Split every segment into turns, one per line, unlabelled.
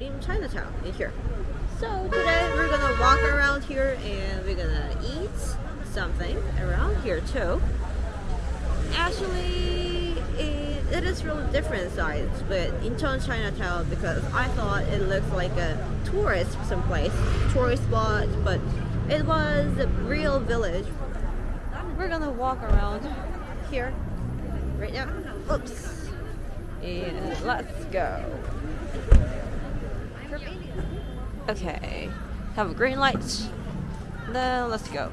in Chinatown in here. So today we're gonna walk around here and we're gonna eat something around here too. Actually, it, it is really different sides, but Incheon Chinatown because I thought it looked like a tourist someplace, tourist spot, but it was a real village. We're gonna walk around here right now. Oops. And let's go. Okay. Have a green light. Then let's go.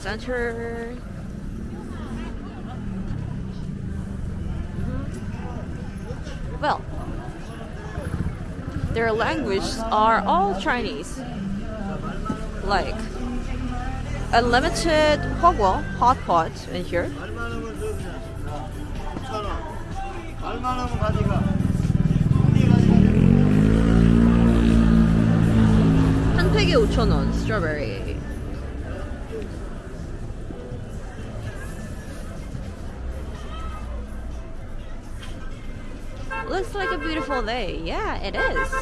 Center. Mhm. Well, their languages are all Chinese. Like unlimited hot pot in here.
얼마나 가져가?
한 팩에 5,000원 스트로베리. Looks like a beautiful day. Yeah, it is.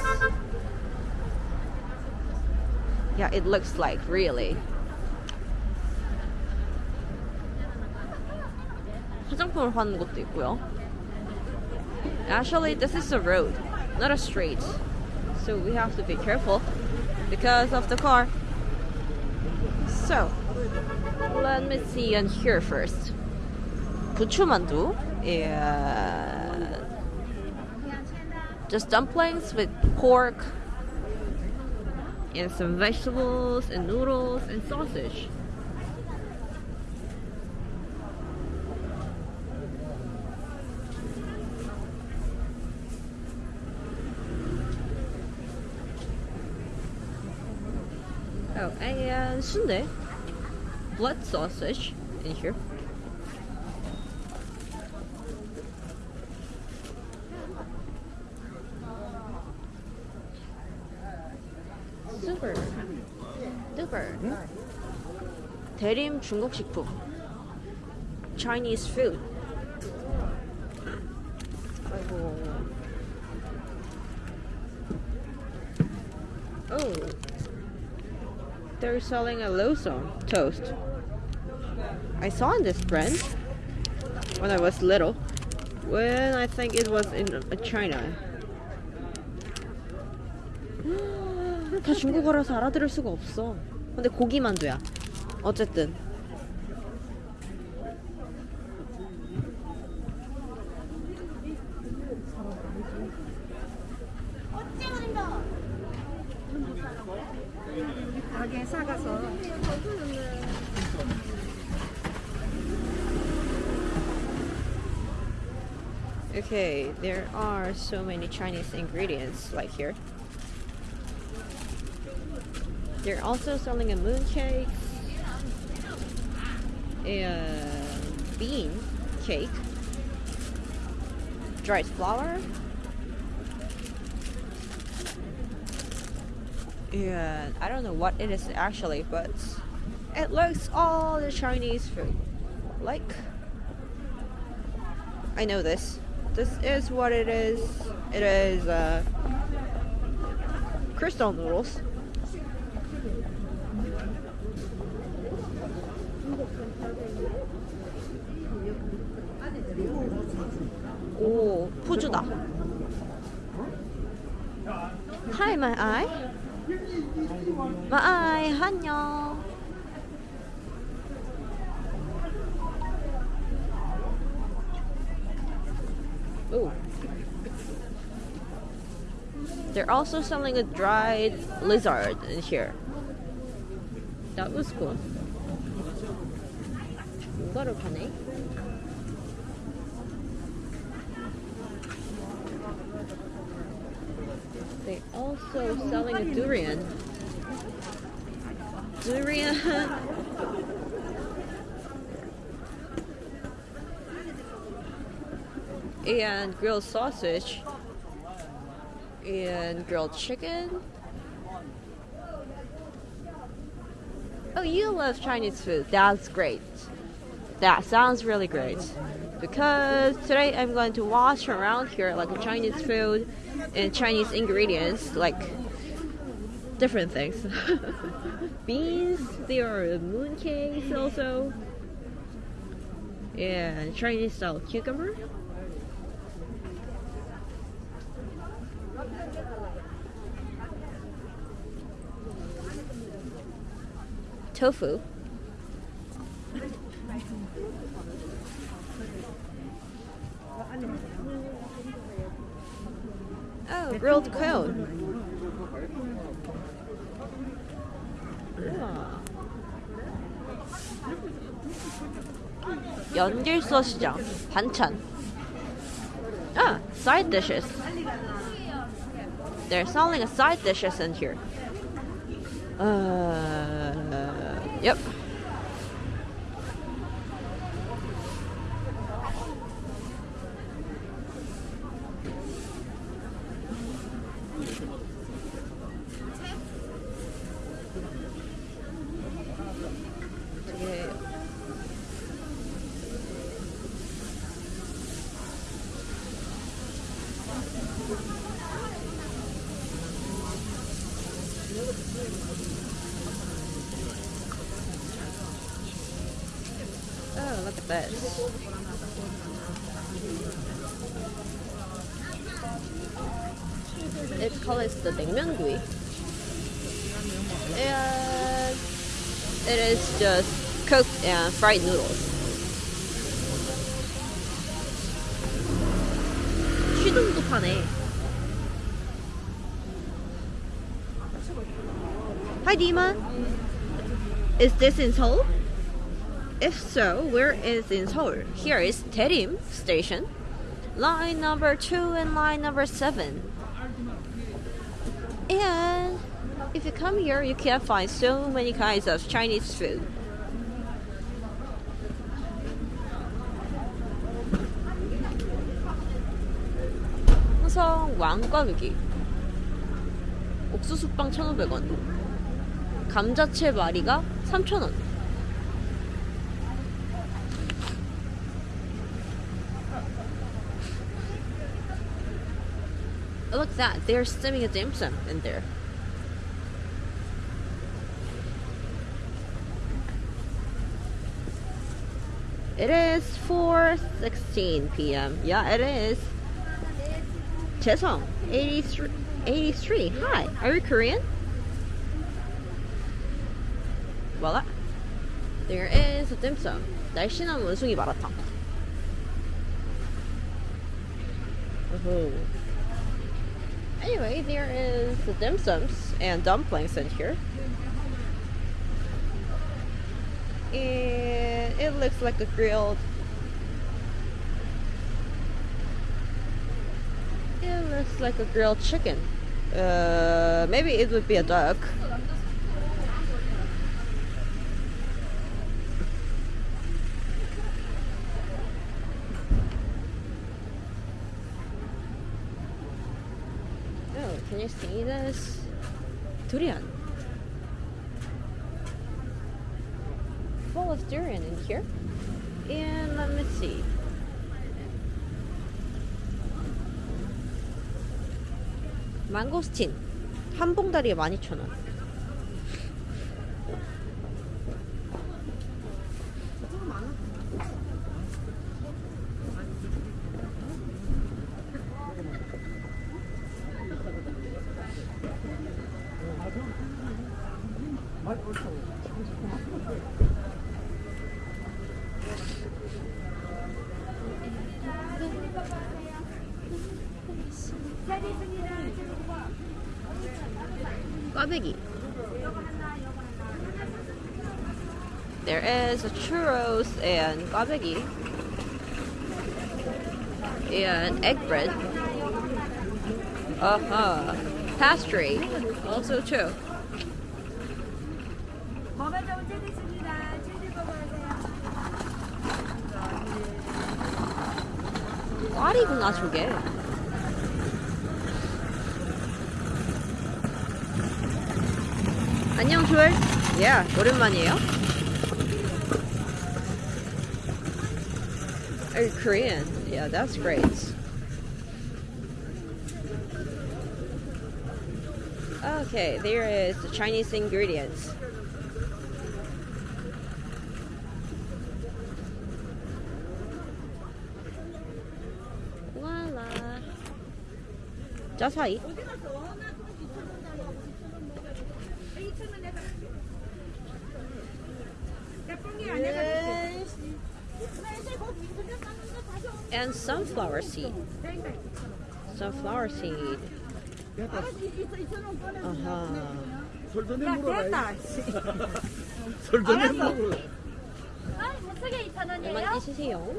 Yeah, it looks like really. 화장품을 파는 곳도 있고요. Actually, this is a road, not a street. So we have to be careful because of the car. So, let me see in here first. Buchumandu is just dumplings with pork and some vegetables and noodles and sausage. and sundae, blood sausage in here. Super, super. 대림 중국 식품. Chinese food. They're selling a Lawson toast. I saw this brand when I was little. When I think it was in uh, China. 다 중국어라서 알아들을 수가 없어. 근데 고기 만두야. 어쨌든.
가게 사가서
Okay, there are so many Chinese ingredients like here. They're also selling a mooncake, a bean cake, dried flour, and I don't know what it is actually, but it looks all the Chinese food. Like, I know this. This is what it is. It is uh, crystal noodles. They're also selling a dried lizard in here. That was cool. 이거를 파네. They also selling a durian. Durian. and grilled sausage and grilled chicken. Oh, you love Chinese food. That's great. That sounds really great. because today I'm going to watch around here like Chinese food and Chinese ingredients, like different things. Beans, there are mooncakes also, and Chinese style cucumber. Tofu. Oh, grilled cone. 우와. 연길서 시장 반찬. Ah, side dishes. They're selling a side dishes in here. Uh, yep. 되게 Oh, look at this. It's called the 냉면구이. And it is just cooked and fried noodles. 취동도 파네. Hi, Dima. Is this in Seoul? If so, where is in Seoul? Here is Daerim Station, line number 2 and line number 7. And if you come here, you can find so many kinds of Chinese food. 항상 옥수수빵 1,500원 감자채 마리가 3,000원 They're steaming a dim sum in there. It is 4:16 p.m. Yeah, it is. Chesong, 83, 83. Hi, are you Korean? Voila. There is a dim sum. 날씬한 원숭이 마라탕. Woohoo. Anyway, there is the dim sums and dumplings in here. And it looks like a grilled. It looks like a grilled chicken. Uh, maybe it would be a duck. You see this? Durian. Full of durian in here. And let me see. 망고스틴. 한 봉다리에 12,000원. 꽈배기. There is a churros and 꽈배기. And egg bread. Uh-huh. Pastry. Also too.
먹어도 되겠
안녕 조엘. 예, 오랜만이에요. Oh, Korean. Yeah, that's great. Okay, there is the Chinese ingredients. Voila. 짜사이. seed. Sunflower seed. Uh-huh.
설전에
야,
물어라.
됐다. 씨.
설전에 물어라.
아, 무스게 2,000원이에요?
많이 드세요.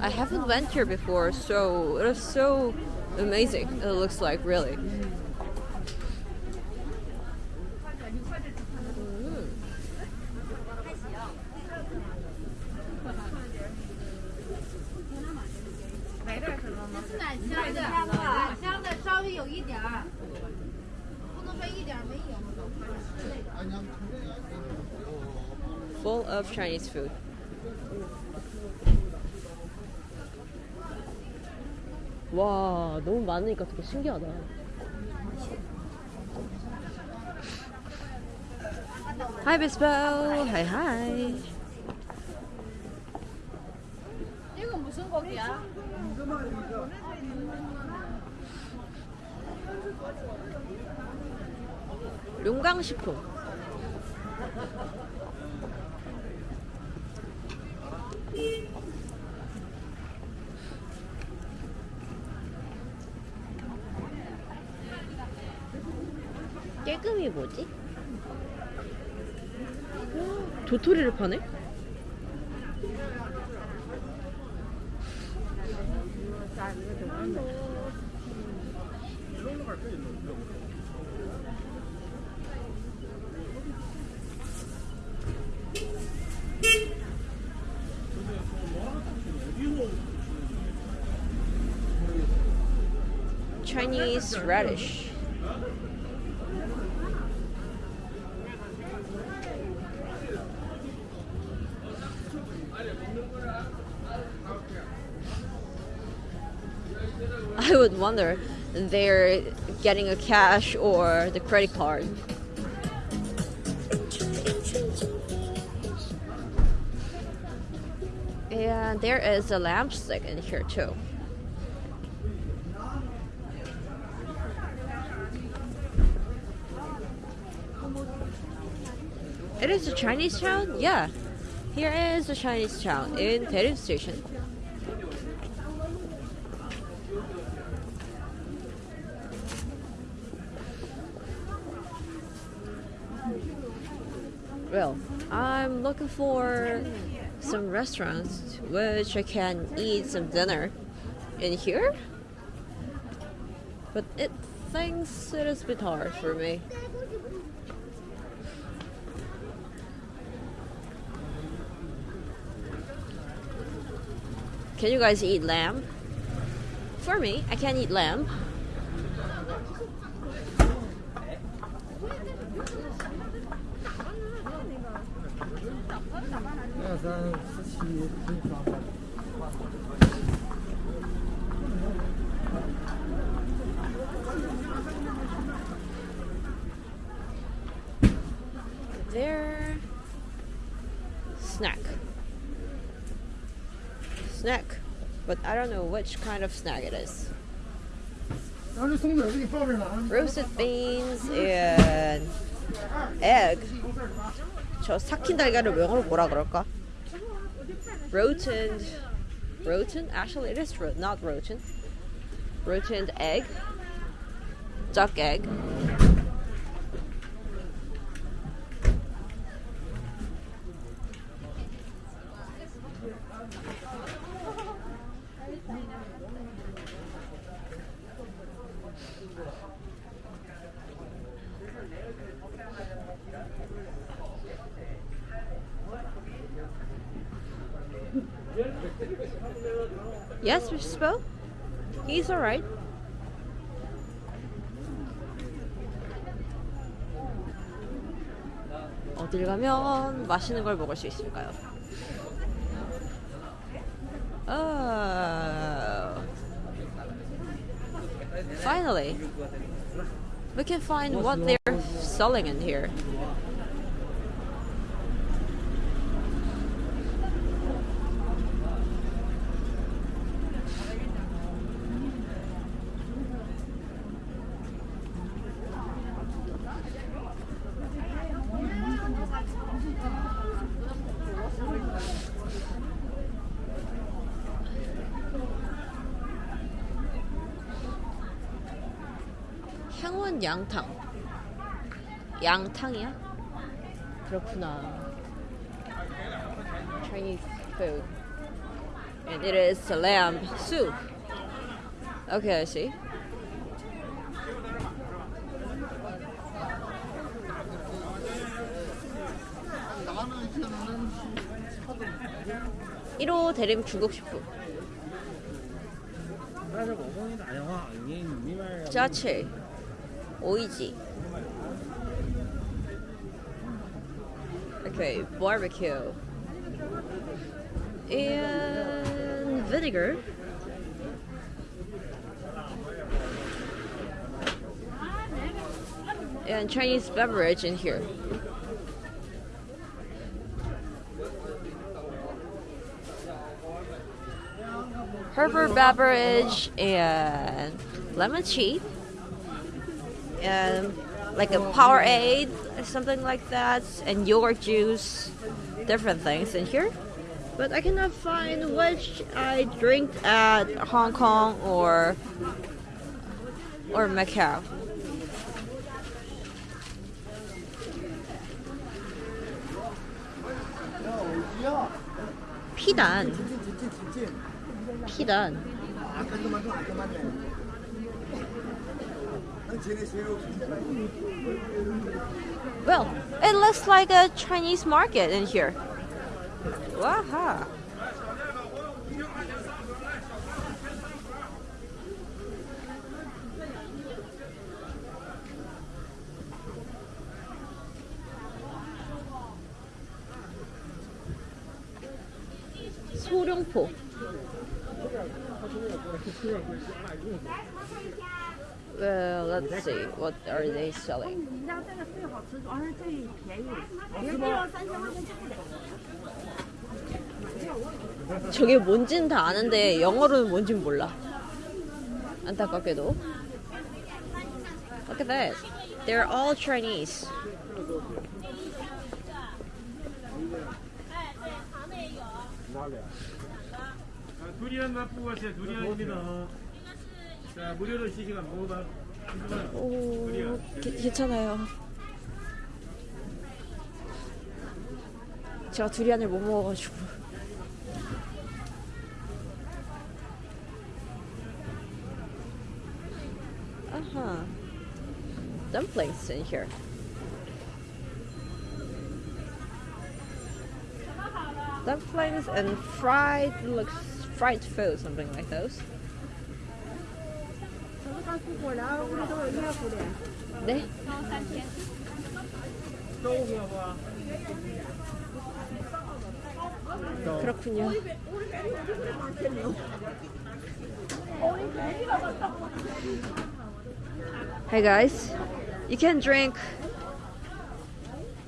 I haven't went here before, so it is so amazing. It looks like really. Chinese food. 와, 너무 많으니까 되게 신기하다. Hi, Bispo. Hi, hi.
这个무슨 고기야?
용강식품. 도토리를 파네? Chinese radish. Would wonder they're getting a cash or the credit card. And there is a lampstick in here too. It is a Chinese town? Yeah. Here is a Chinese town in Daerim Station. Well, Looking for some restaurants which I can eat some dinner in here. But it thinks it is a bit hard for me. Can you guys eat lamb? For me, I can't eat lamb. There. Snack. Snack. But I don't know which kind of snack it is. Roasted beans and egg. 저 삭힌 달걀을 영어로 뭐라 그럴까? Rotund. Rotund? Actually, it is not rotund. Rotund egg. Duck egg. He's alright. 어딜 가면 맛있는 걸 먹을 수 있을까요? Oh. Finally. We can find what they're selling in here. 탕은 양탕. 양탕이야? 그렇구나. Chinese food. And it is lamb soup. Okay, I see. (1호) 대림 중국식품 짜치 오이지 Okay, barbecue and vinegar and Chinese beverage in here Herbal beverage and lemon tea and like a Powerade or something like that and yogurt juice different things in here but I cannot find which I drink at Hong Kong or or Macau 피단 피단 Well, it looks like a Chinese market in here. Waha. let's see, what are they selling? 저게 뭔진 다 아는데 영어로는 뭔진 몰라. 안타깝게도. Look at that. They're all Chinese.
두리안 맛보고 왔어요. 두리안입니다. 자, 무료로 시식한 먹어봐. 드셔봐요.
오, 게- 괜찮아요. 제가 두리안을 못 먹어가지고. 아하. Dumplings in here. Dumplings and fried looks fried food, something like those. 네? 그렇군요. Hey guys, you can drink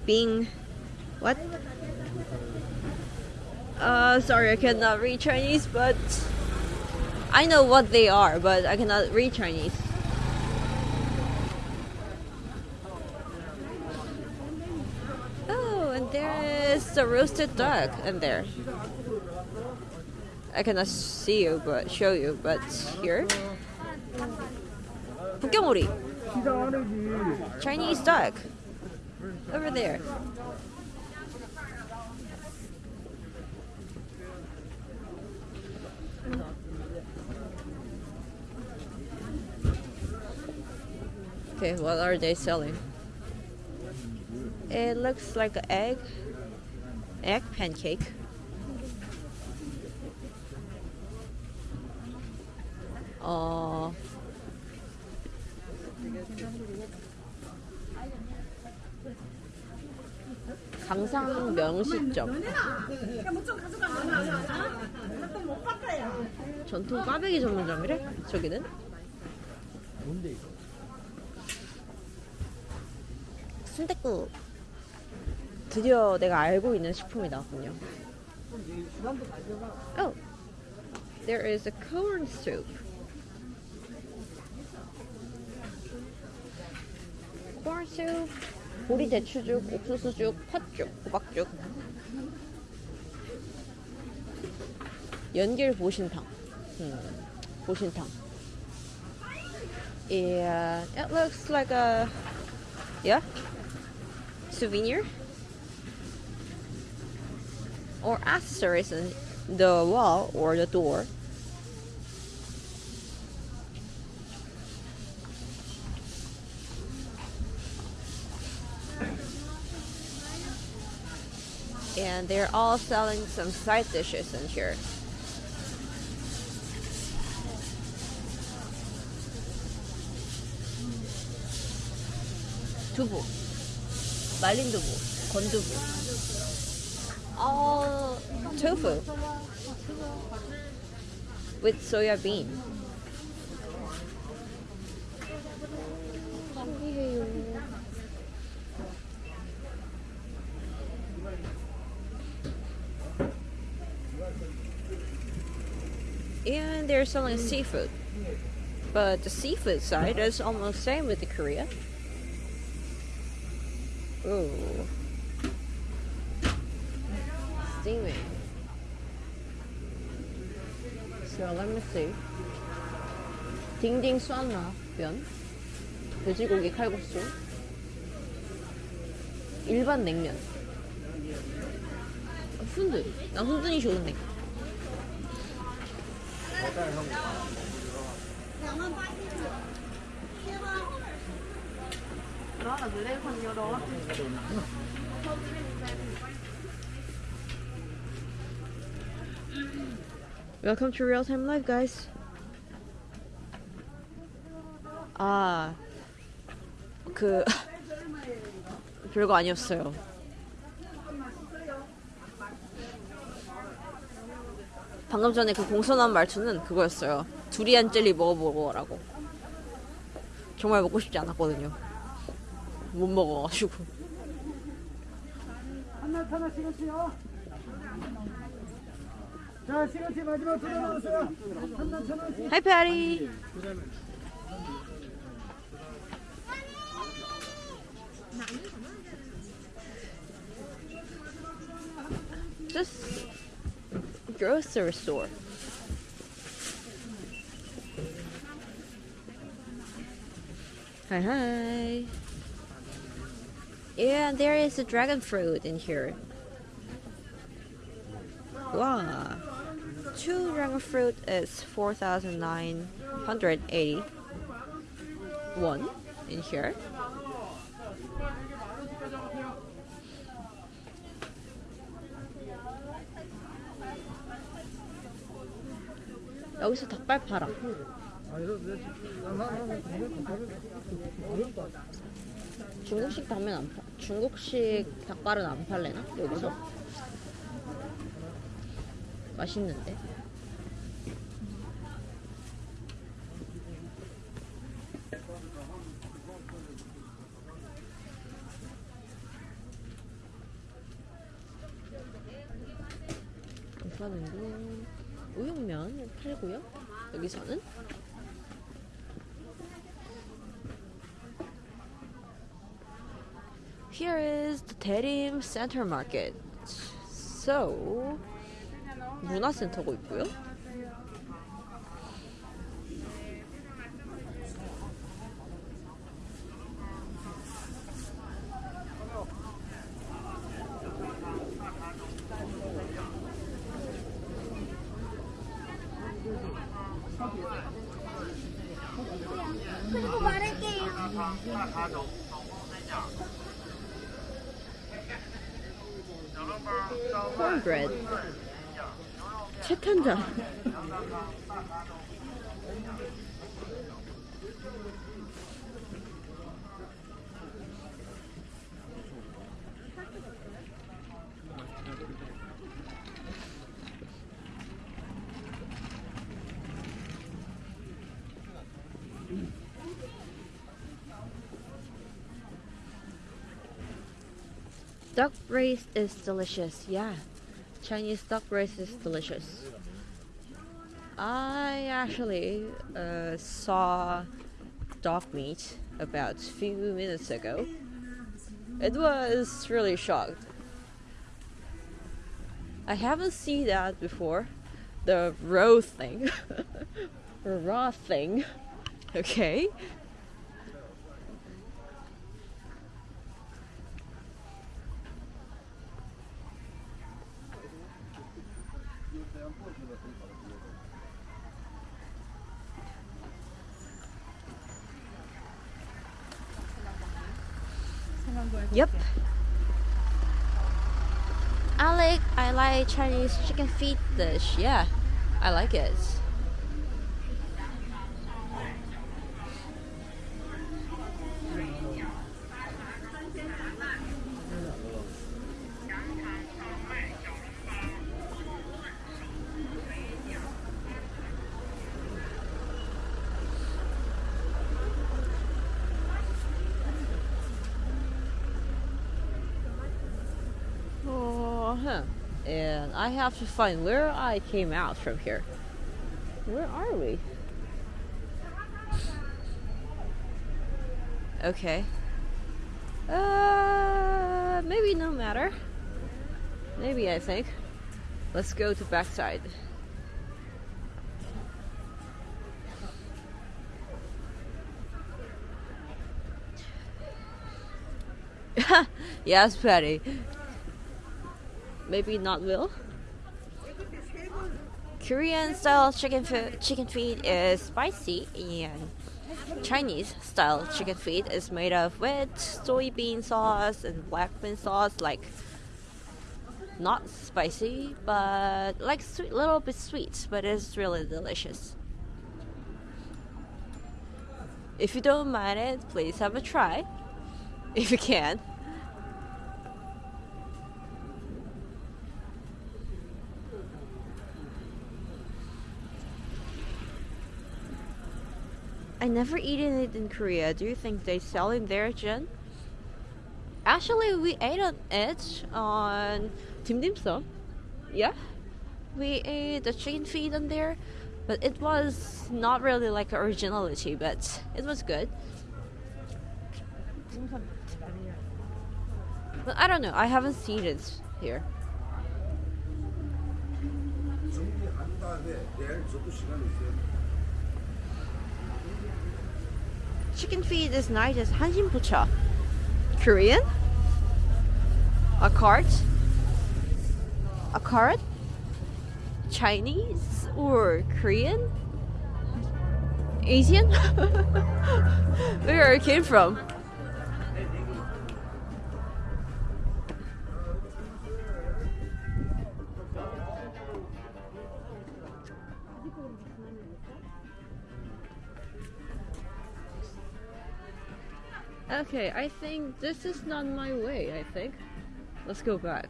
Bing. What? Uh, sorry, I cannot read Chinese, but I know what they are, but I cannot read Chinese. Oh, and there is a roasted duck in there. I cannot see you, but show you, but here. Bukemori. Chinese duck. Over there. Okay, what are they selling? It looks like an egg. Egg pancake. Uh, 당상 명시점. 전통 꽈배기 전문점이래? 저기는?
뭔데 이거?
순댓국. 드디어 내가 알고 있는 식품이 나왔군요. Oh, there is a corn soup. corn soup, 보리 대추죽, 옥수수죽, 팥죽, 호박죽. 연길 보신탕. 음, 보신탕. Yeah, it looks like a yeah souvenir or accessories in the wall or the door. And they're all selling some side dishes in here. 두부, 말린 두부, 건두부. all tofu with soya bean. And they're selling seafood. But the seafood side is almost same with the Korea. Ooh. steaming. So let me see. 딩딩 쏴나면 돼지고기 칼국수 일반 냉면 훈드 나 훈드니 좋은데 Welcome to Real Time Live, guys. 아, 그 별거 아니었어요. 방금 전에 그 공손한 말투는 그거였어요. 두리안 젤리 먹어보고라고. 정말 먹고 싶지 않았거든요. 못 먹어가지고.
하나 하나 시그치요. 자 시그치 마지막 두개 남았어요. 한나 천 원씩.
하이 페리. Just grocery store. Hi hi. Yeah, there is a dragon fruit in here. Wow. Two dragon fruit is 4,980 one in here. 여기서 닭발 팔아.
아 이거 나나나 어렵다.
중국식 닭면 안 파. 중국식 닭발은 안 팔래나? 여기서? 맛있는데. 우선은 우육면 팔고요. 여기서는 past 대림 센터 마켓. So 문화센터가 있고요. cornbread. 채탄장. Duck is delicious. Yeah, Chinese duck braised is delicious. I actually uh, saw dog meat about few minutes ago. It was really shocked. I haven't seen that before. The raw thing. raw thing. Okay. Yep. I like I like Chinese chicken feet dish. Yeah, I like it. Oh, huh. And I have to find where I came out from here. Where are we? Okay. Uh, maybe no matter. Maybe I think. Let's go to backside. yes, Patty. Maybe not Will. Korean style chicken chicken feet is spicy and Chinese style chicken feet is made of with soybean sauce and black bean sauce like not spicy but like sweet little bit sweet but it's really delicious. If you don't mind it, please have a try. If you can. Never eaten it in Korea. Do you think they sell it there, Jen? Actually, we ate on it on Tim Dim Sum. Yeah, we ate the chicken feet on there, but it was not really like originality, but it was good. But I don't know. I haven't seen it here. Chicken feet is nice as hanjin bucha. Korean? A cart? A cart. Chinese or Korean? Asian? Where I came from? Okay, I think this is not my way, I think. Let's go back.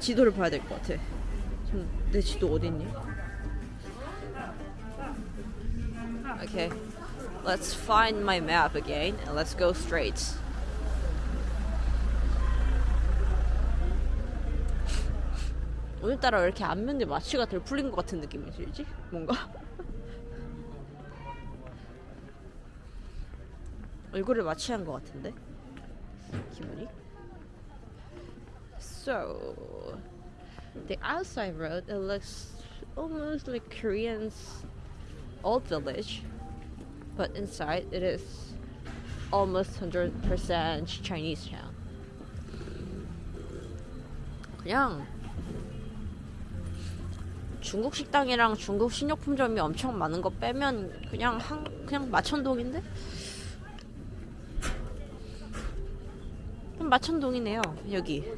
지도를 봐야 될 것 같아. 지금 내 지도 어디 있니? Okay. Let's find my map again and let's go straight. 오늘따라 왜 이렇게 안면에 마취가 덜 풀린 것 같은 느낌이 들지? 뭔가? 얼굴을 마취한 것 같은데 기분이 So the outside road it looks almost like Korean's old village but inside it is almost 100% Chinese town 그냥 중국 식당이랑 중국 식료품점이 엄청 많은 거 빼면 그냥 한 그냥 마천동인데 그럼 마천동이네요 여기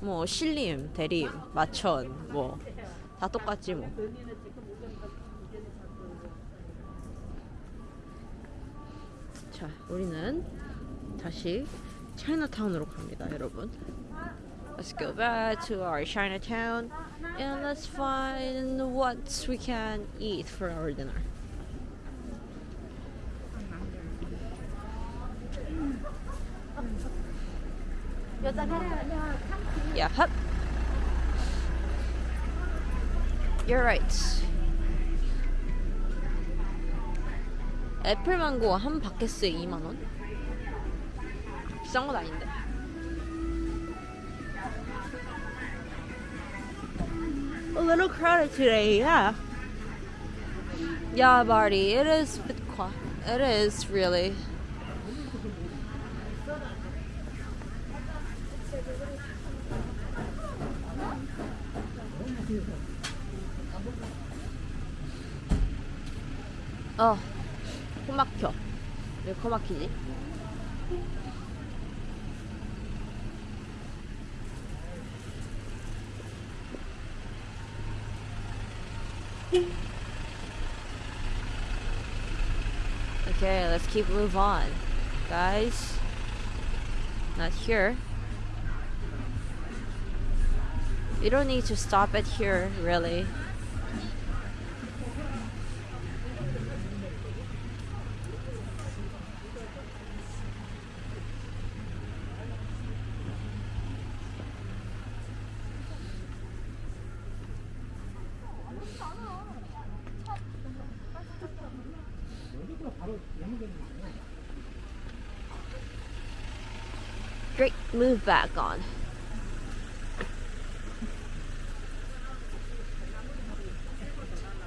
뭐 신림, 대림, 마천 뭐 다 똑같지 뭐 자, 우리는 다시 차이나타운으로 갑니다, 여러분. Let's go back to our Chinatown and let's find what we can eat for our dinner. Yeah, hup. You're right. 애플망고 한 바켓스에 2만원? 비싼 건 아닌데. A little crowded today, yeah. Yeah, Marty, it is a bit quiet. It is really. 어, 코 막혀. 왜 코 막히지? Okay, let's keep move on. Guys. Not here. You don't need to stop it here, really. Great, move back on.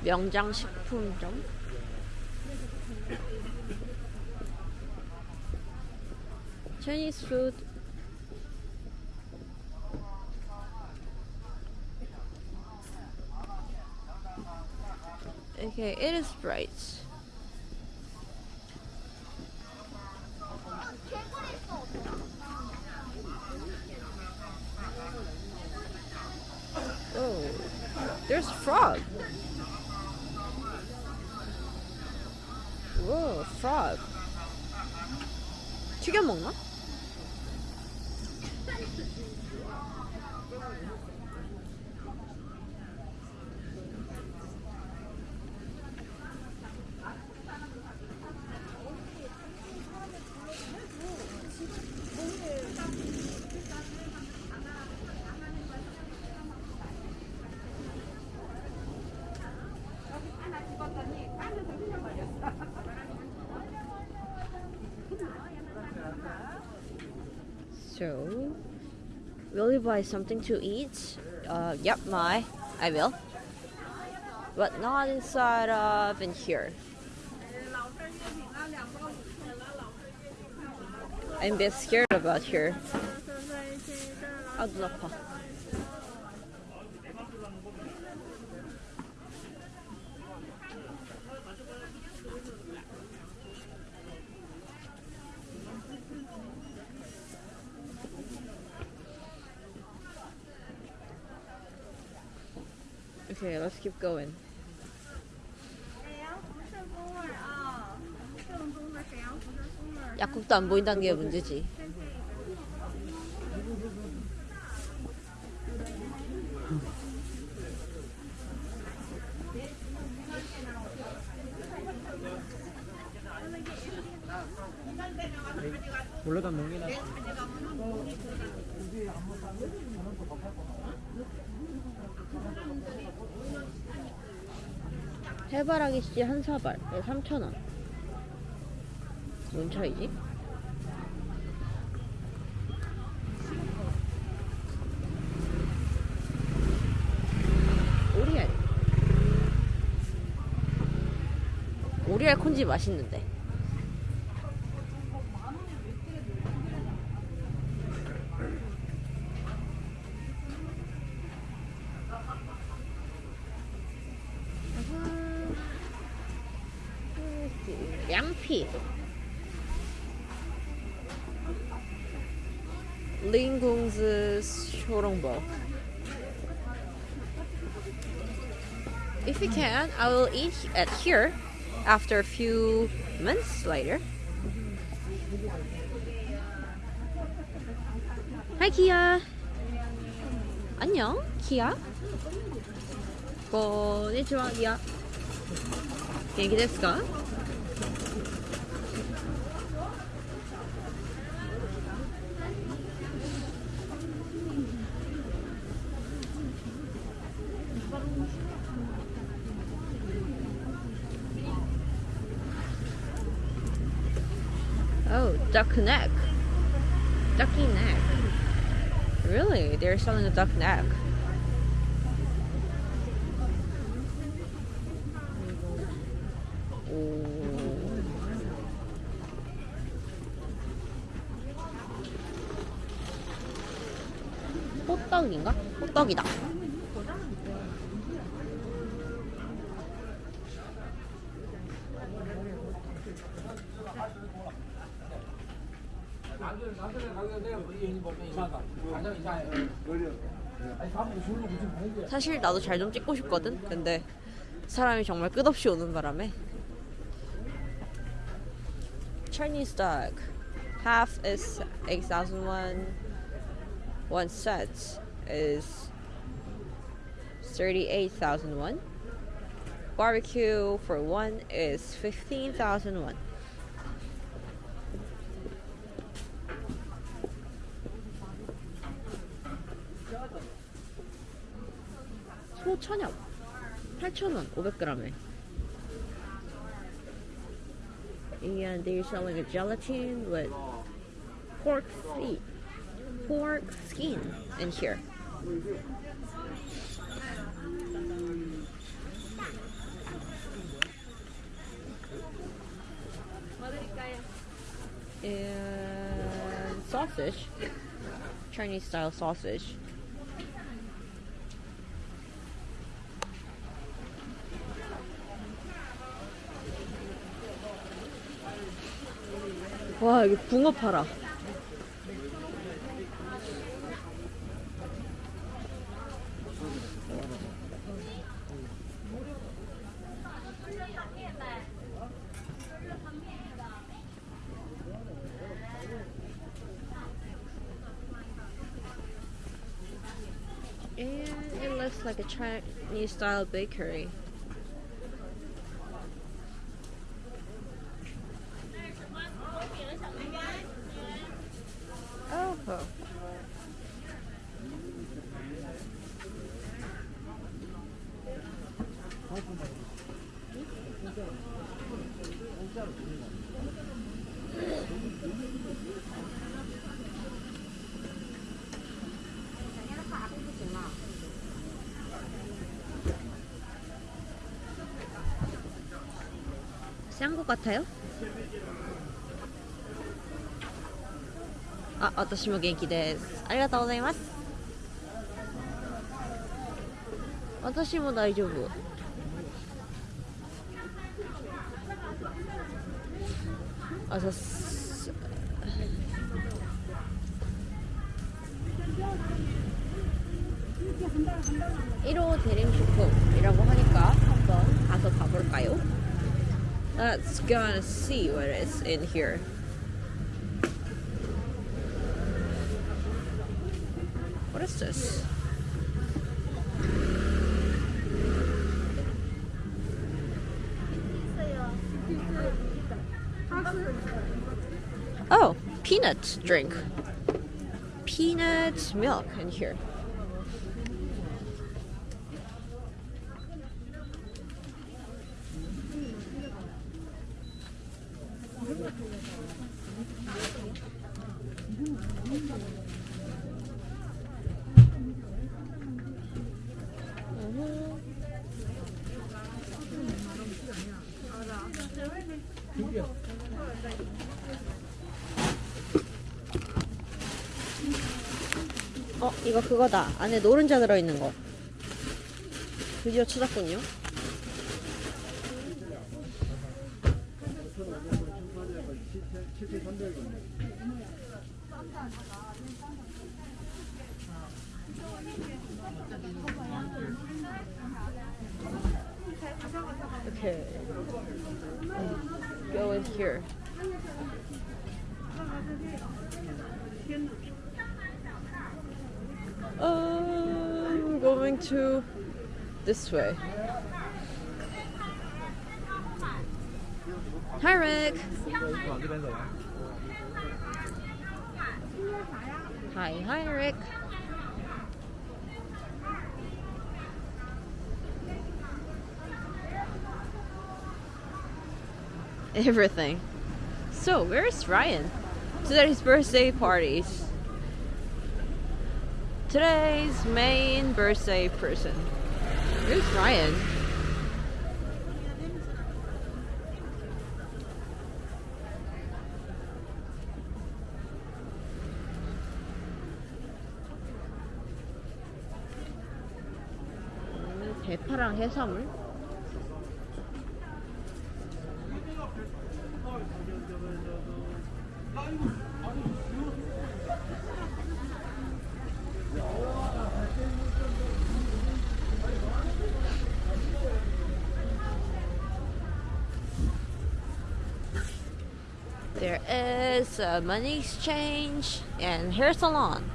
명장식품점 Chinese food Okay, it is bright. Whoa, frog. 튀겨 먹나? So, will you buy something to eat? Uh, yep, my, I will. But not inside of in here. I'm a bit scared about here. 아, 눈 keep going. 약국도 안 보인다는 게 문제지.
올라다 농이나
해바라기 씨 한 사발 3,000원. 뭔 차이지? 오리알. 오리알 콘지 맛있는데. I will eat at here after a few months later. Hi, Kia. 안녕, Kia. konnichiwa, Kia. 元気ですか duck neck. Ducky neck. Really? They're selling a duck neck. 오. 호떡인가? 호떡이다. 사실 나도 잘 좀 찍고 싶거든. 근데 사람이 정말 끝없이 오는 바람에 Chinese dog half is 8,000 won one set is 38,000 won barbecue for one is 15,000 won 소 천엽 8,000원 500g에 and they're selling a gelatin with pork feet pork skin in here and sausage Chinese style sausage 와 여기 붕어 팔아 And it looks like a Chinese style bakery. 것 같아요? 아, 私も元気です。ありがとうございます。私も大丈夫。 Let's go and see what is in here. What is this? Oh, peanut drink. Peanut milk in here. 그거다. 안에 노른자 들어있는 거. 드디어 찾았군요. Way. Hi, Rick. Hi, hi, Rick. Everything. So, where's Ryan? Today's birthday parties. Today's main birthday person. Who's Ryan? 음, 대파랑 해산물? A money exchange and hair salon.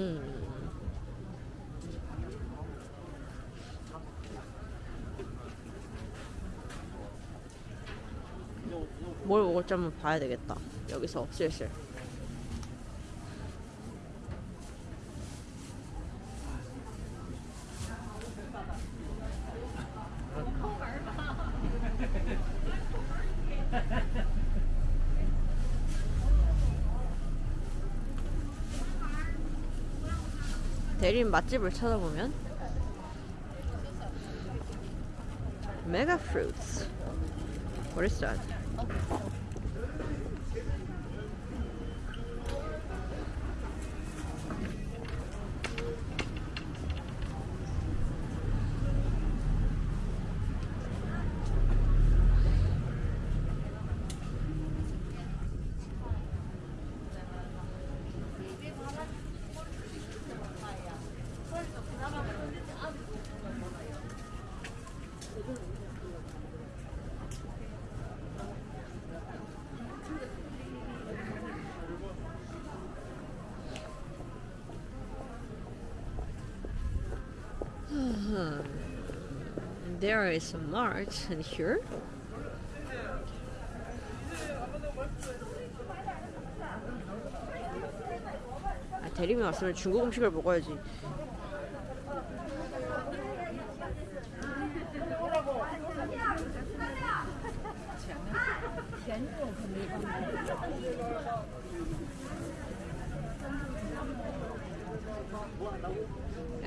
음. 뭘 먹을지 한번 봐야 되겠다. 여기서 슬슬. 대림 맛집을 찾아보면 메가 프루트스 What is that? There is a mart in here. 아, 대림이 왔으면 중국 음식을 먹어야지.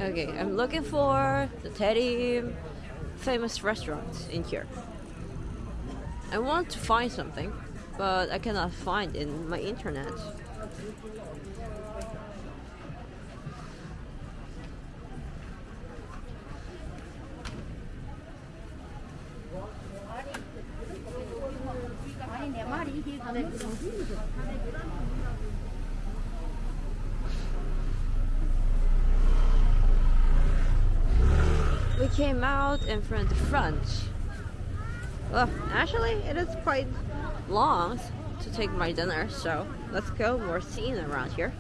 Okay, I'm looking for the Teddy famous restaurants in here. I want to find something, but I cannot find in my internet. We came out in front of the front. Well, actually, it is quite long to take my dinner, so let's go more scene around here.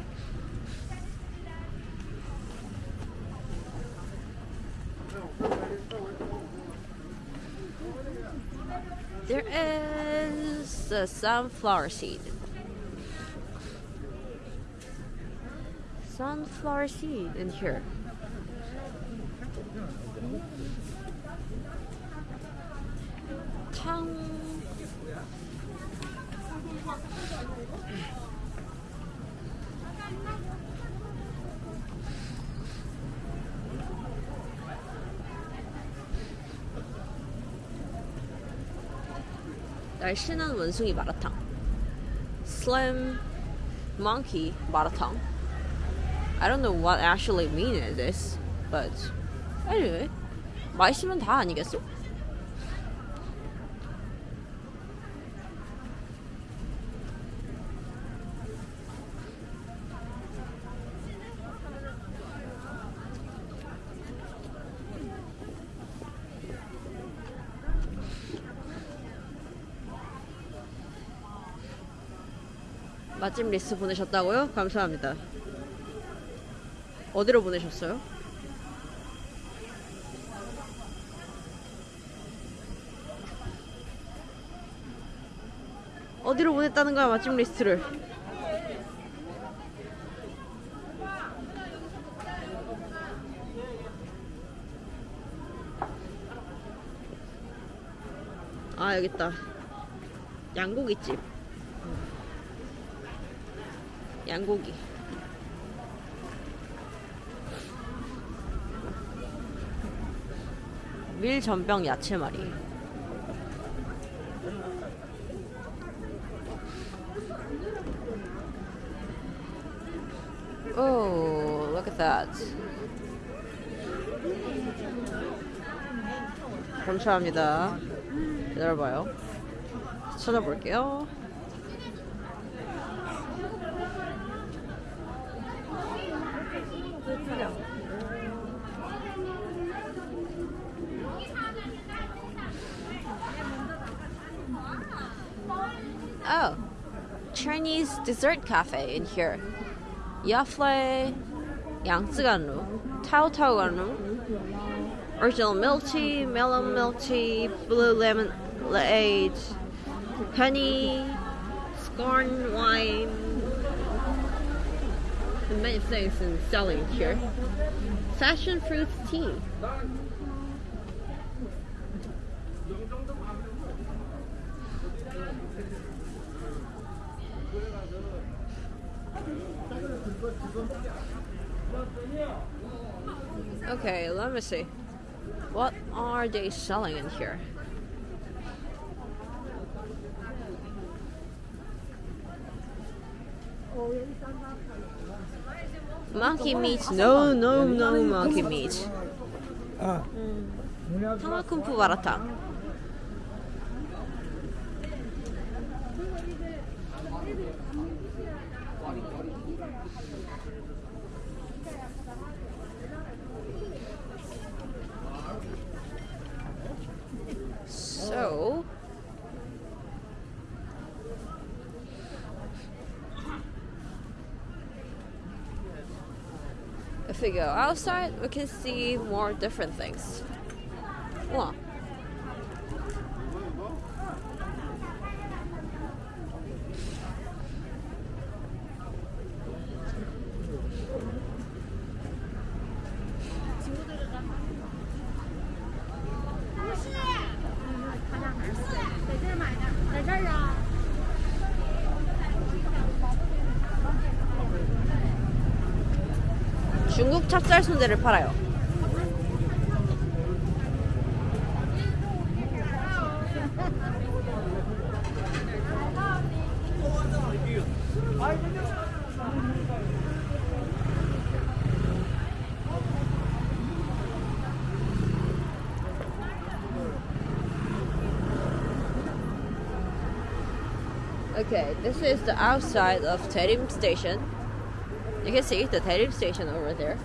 There is uh, a sunflower seed. Sunflower seed in here. 탕. 날씬한 원숭이 마라탕. Slim monkey 마라탕. I don't know what actually mean is this, but anyway, 맛있으면 다 아니겠어? 맛집 리스트 보내셨다고요? 감사합니다. 어디로 보내셨어요? 어디로 보냈다는 거야 맛집 리스트를? 아 여기 있다. 양고기집. 양고기. 밀 전병 야채말이. Oh, look at that. 감사합니다. 기다려봐요. 찾아볼게요. Chinese dessert cafe in here. Yafle, Yangtzeganru, Tao Taoganru, original milk tea, melon milk tea, blue lemon lemonade, honey, scorn wine, and many things in selling here. Fashion fruits tea. Let me see. What are they selling in here? Monkey meat? No, no, no monkey meat. Mm. Tama kumpu warata. Go outside we can see more different things. 우와. 팔아요 Okay, this is the outside of Daerim station. You can see the Daerim station over there.